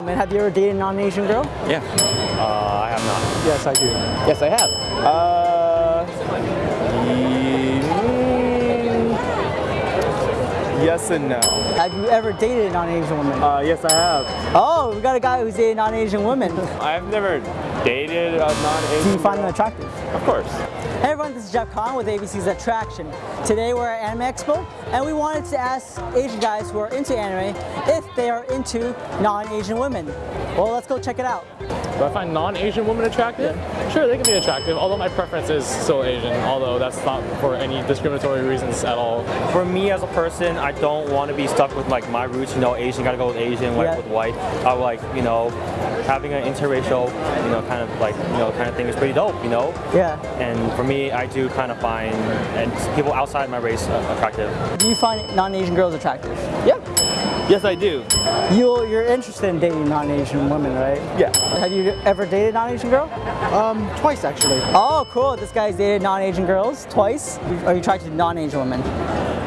Have you ever dated a non-Asian girl? Yeah. Uh, I have not. Yes, I do. Yes, I have. Uh, mm, yes and no. Have you ever dated a non-Asian woman? Uh, yes, I have. oh, we got a guy who's dated a non-Asian woman. I've never dated a non-Asian. Do you find them attractive? Of course. Hey everyone, this is Jeff Kahn with ABC's Attraction. Today we're at Anime Expo and we wanted to ask Asian guys who are into anime if they are into non-Asian women. Well, let's go check it out. Do I find non-Asian women attractive? Sure, they can be attractive, although my preference is still Asian, although that's not for any discriminatory reasons at all. For me as a person, I don't want to be stuck with like my roots. You know, Asian gotta go with Asian, white Yeah. with white. I would like, you know, having an interracial, you know, kind of like, you know, kind of thing is pretty dope. You know. Yeah. And for me, I do kind of find and people outside my race uh, attractive. Do you find non-Asian girls attractive? Yeah. Yes, I do. You, you're interested in dating non-Asian women, right? Yeah. Have you ever dated non-Asian girl? Um, twice actually. Oh, cool. This guy's dated non-Asian girls twice. Are you attracted to non-Asian women?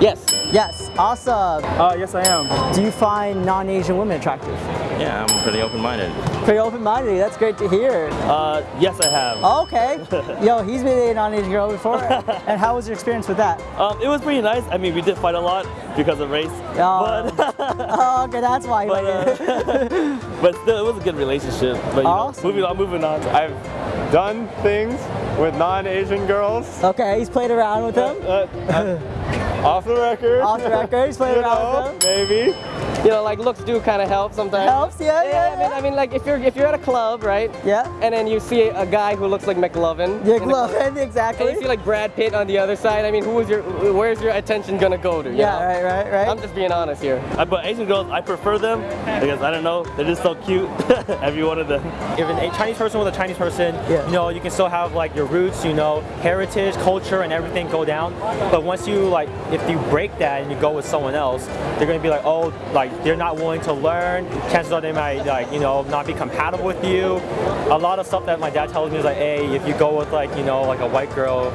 Yes. Yes. Awesome. Uh, yes, I am. Do you find non-Asian women attractive? Yeah, I'm pretty open-minded. Pretty open-minded. That's great to hear. Uh, yes, I have. Okay. Yo, he's been dating a non-Asian girl before. and how was your experience with that? Um, it was pretty nice. I mean, we did fight a lot because of race, Oh, but oh, okay, that's why. but, uh, but still, it was a good relationship. But you know, Awesome. moving on, moving on. I've done things with non-Asian girls. okay, he's played around with them. Uh, uh, off the record. Off the record, he's played around know, with them. maybe. You know, like looks do kind of help sometimes. Helps, yeah, yeah, I mean. I mean, like if you're if you're at a club, right? Yeah. And then you see a guy who looks like McLovin. Your in the And exactly. you see like Brad Pitt on the other side. I mean, who is your where's your attention gonna go to? you yeah, know? right, right, right. I'm just being honest here. Uh, But Asian girls, I prefer them because I don't know, they're just so cute. Every one of them. If an- a Chinese person with a Chinese person, Yeah. you know, you can still have like your roots, you know, heritage, culture, and everything go down. But once you like, if you break that and you go with someone else, they're gonna be like, oh, like they're not willing to learn. Chances are they might like, you know, not be compatible with you. A lot of stuff that my dad tells me is like, hey, if you go with like, you know, like a white girl,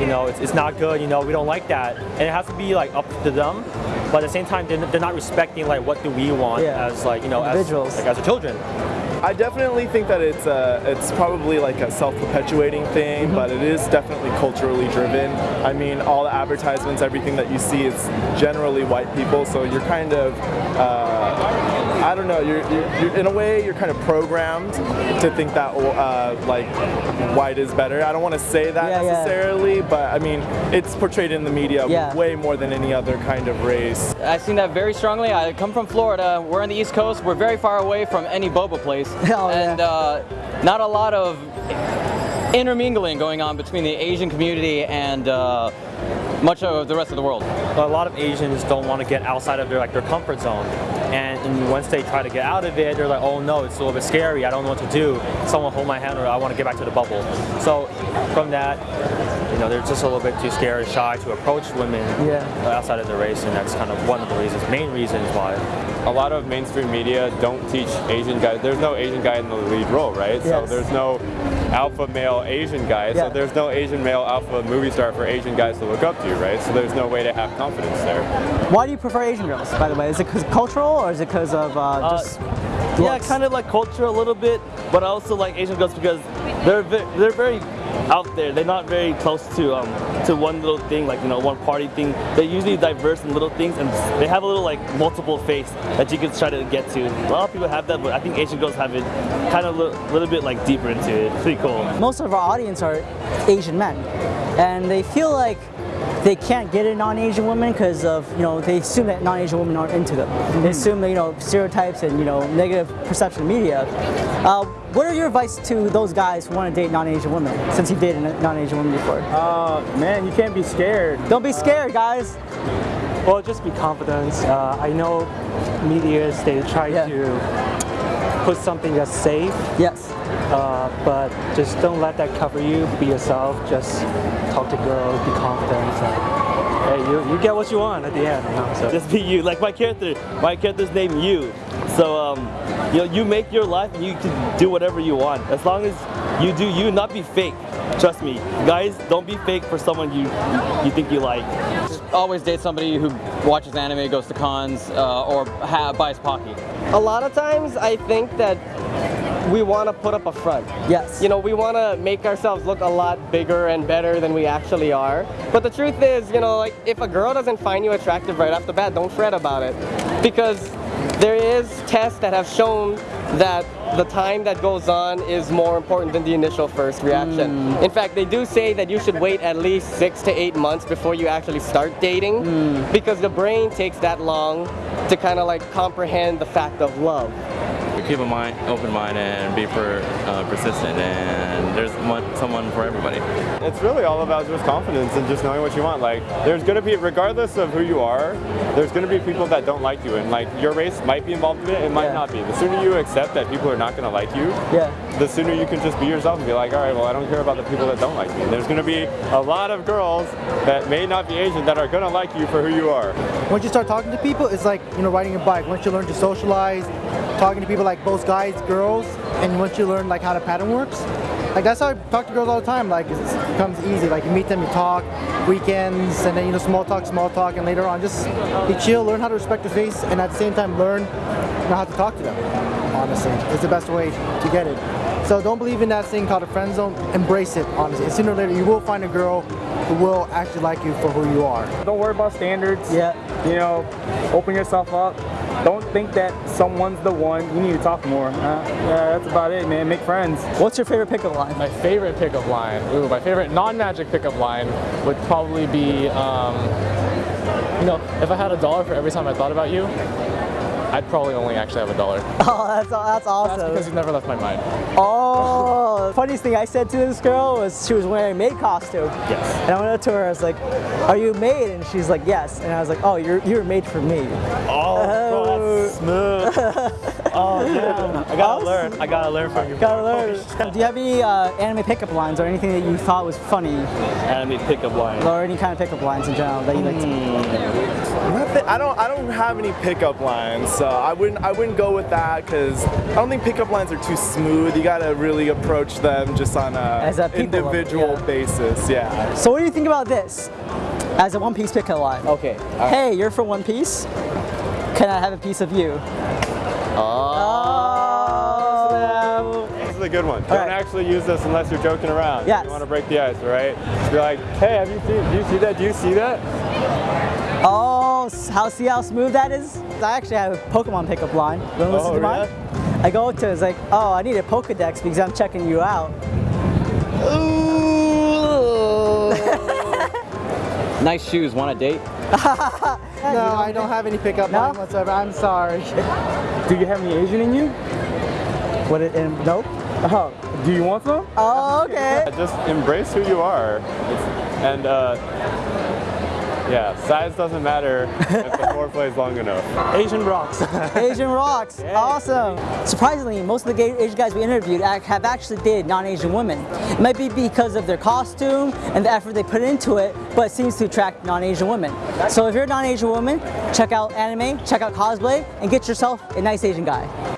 you know, it's, it's not good. You know, we don't like that, and it has to be like up to them. But at the same time, they're, they're not respecting like what do we want Yeah. as like, you know, as, like, as a children. I definitely think that it's uh, it's probably like a self-perpetuating thing, but it is definitely culturally driven. I mean, all the advertisements, everything that you see, is generally white people, so you're kind of, uh, I don't know, you're, you're, you're in a way you're kind of programmed to think that uh, like white is better. I don't want to say that Yeah, yeah. necessarily, but I mean, it's portrayed in the media Yeah. way more than any other kind of race. I've seen that very strongly. I come from Florida. We're on the East Coast. We're very far away from any boba place, Oh, yeah. and uh, not a lot of intermingling going on between the Asian community and uh, much of the rest of the world. a lot of Asians don't want to get outside of their like their comfort zone, and, and once they try to get out of it, they're like, oh no, it's a little bit scary. I don't know what to do. Someone hold my hand, or I want to get back to the bubble. So from that, you know, they're just a little bit too scared, or shy to approach women Yeah. outside of the race, and that's kind of one of the reasons, main reasons why. a lot of mainstream media don't teach Asian guys. There's no Asian guy in the lead role, right? So there's no alpha male Asian guy. Yeah. So there's no Asian male alpha movie star for Asian guys to look up to, right? So there's no way to have confidence there. Why do you prefer Asian girls, by the way? Is it because cultural or is it because of uh, just Yeah, kind of like culture a little bit, but I also like Asian girls because they're ve- they're very out there. They're not very close to um to one little thing, like you know one party thing. They're usually diverse in little things, and they have a little like multiple face that you can try to get to. A lot of people have that, but I think Asian girls have it kind of a little, little bit like deeper into it. Pretty cool. most of our audience are Asian men, and they feel like they can't get a non-Asian woman because of you know they assume that non-Asian women aren't into them. They assume that you know stereotypes and you know negative perception of media. Uh, what are your advice to those guys who want to date non-Asian women? Since you dated a non-Asian woman before, Uh, man, you can't be scared. don't be scared, guys. Well, just be confident. Uh, I know medias they try Yeah. to put something that's safe, Yes. uh, but just don't let that cover you. Be yourself. Just talk to girls. Be confident. And, hey, you, you get what you want at the end. You know, so. Just be you. Like my character, my character's name you. So um, you know, you make your life and you can do whatever you want as long as you do you, not be fake. Trust me, guys, don't be fake for someone you you think you like. Always date somebody who watches anime, goes to cons, uh, or ha- buys Pocky. A lot of times I think that we want to put up a front. Yes. You know, we want to make ourselves look a lot bigger and better than we actually are. But the truth is, you know, like if a girl doesn't find you attractive right off the bat, don't fret about it. Because there is tests that have shown that the time that goes on is more important than the initial first reaction. Hmm. In fact, they do say that you should wait at least six to eight months before you actually start dating hmm. because the brain takes that long to kind of like comprehend the fact of love. Keep a mind, open mind and be per, uh, persistent and there's one, someone for everybody. It's really all about just confidence and just knowing what you want. Like, there's gonna be, regardless of who you are, there's gonna be people that don't like you, and like your race might be involved in it, it might Yeah. not be. The sooner you accept that people are not gonna like you, Yeah. the sooner you can just be yourself and be like, all right, well, I don't care about the people that don't like me. There's gonna be a lot of girls that may not be Asian that are gonna like you for who you are. Once you start talking to people, it's like you know riding a bike. Once you learn to socialize, talking to people like both guys, girls, and once you learn like how the pattern works, like that's how I talk to girls all the time. Like it becomes easy. Like you meet them, you talk, weekends, and then you know small talk, small talk, and later on just you chill, learn how to respect their face, and at the same time learn you know, how to talk to them. Honestly, it's the best way to get it. So don't believe in that thing called a friend zone. Embrace it. Honestly, and sooner or later you will find a girl who will actually like you for who you are. Don't worry about standards. Yeah. You know, open yourself up. Don't think that someone's the one. You need to talk more. Uh, yeah, that's about it, man. Make friends. What's your favorite pickup line? My favorite pickup line, ooh, my favorite non-magic pickup line would probably be, um, you know, if I had a dollar for every time I thought about you, I'd probably only actually have a dollar. Oh, that's that's awesome. That's because you've never left my mind. Oh, funniest thing I said to this girl was she was wearing a maid costume. Yes. And I went up to her, and I was like, are you a maid? And she's like, yes. And I was like, oh, you're, you're made for me. Oh, bro, that's smooth. oh, yeah. I gotta learn. I gotta learn from you. Gotta learn. Do you have any uh, anime pickup lines or anything that you thought was funny? Anime pickup lines. Or any kind of pickup lines in general that you like to Nothing- I don't. I don't have any pickup lines, so I wouldn't. I wouldn't go with that because I don't think pickup lines are too smooth. You gotta really approach them just on a, As a people level, individual yeah. basis. Yeah. So what do you think about this? As a One Piece pickup line. Okay. Hey, you're from One Piece. Can I have a piece of you? Oh, oh This is a good one. All Don't right. actually use this unless you're joking around. Yes. You want to break the ice, right? You're like, hey, have you seen? Do you see that? Do you see that? Oh, how see how smooth that is? I actually have a Pokemon pickup line. You wanna listen Oh, to mine? I go to it's like, oh, I need a Pokedex because I'm checking you out. Nice shoes, want a date? No, I don't have any pickup No? line whatsoever. I'm sorry. Do you have any Asian in you? What it, and, nope. Oh, do you want some? Oh, okay. Just embrace who you are. It's, and uh, yeah, size doesn't matter if the foreplay is long enough. Asian rocks. Asian rocks. Awesome. Surprisingly, most of the gay Asian guys we interviewed have actually dated non-Asian women. It might be because of their costume and the effort they put into it, but it seems to attract non-Asian women. So if you're a non-Asian woman, check out anime, check out cosplay, and get yourself a nice Asian guy.